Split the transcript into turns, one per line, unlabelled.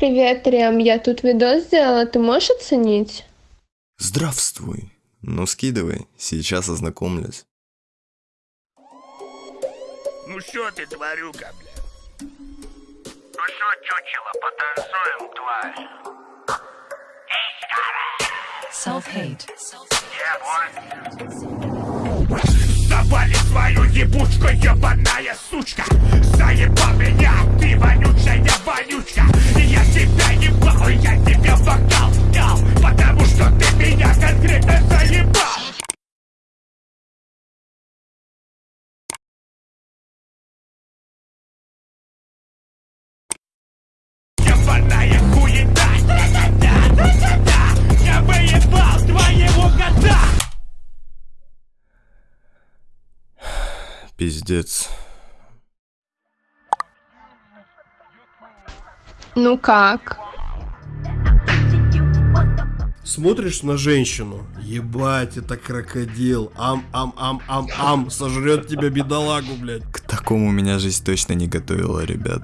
Привет, Рем, я тут видос сделала, ты можешь оценить?
Здравствуй. Ну скидывай, сейчас ознакомлюсь.
Ну что ты, тварюка, бля? Ну что, чучело, потанцуем, тварь?
Self-hate.
Завали свою ебучку, ебаная сучка Заебал меня, ты вонючая вонючка
Пиздец.
Ну как?
Смотришь на женщину, ебать, это крокодил, ам-ам-ам-ам-ам, сожрет тебя бедолагу, блядь.
К такому меня жизнь точно не готовила, ребят.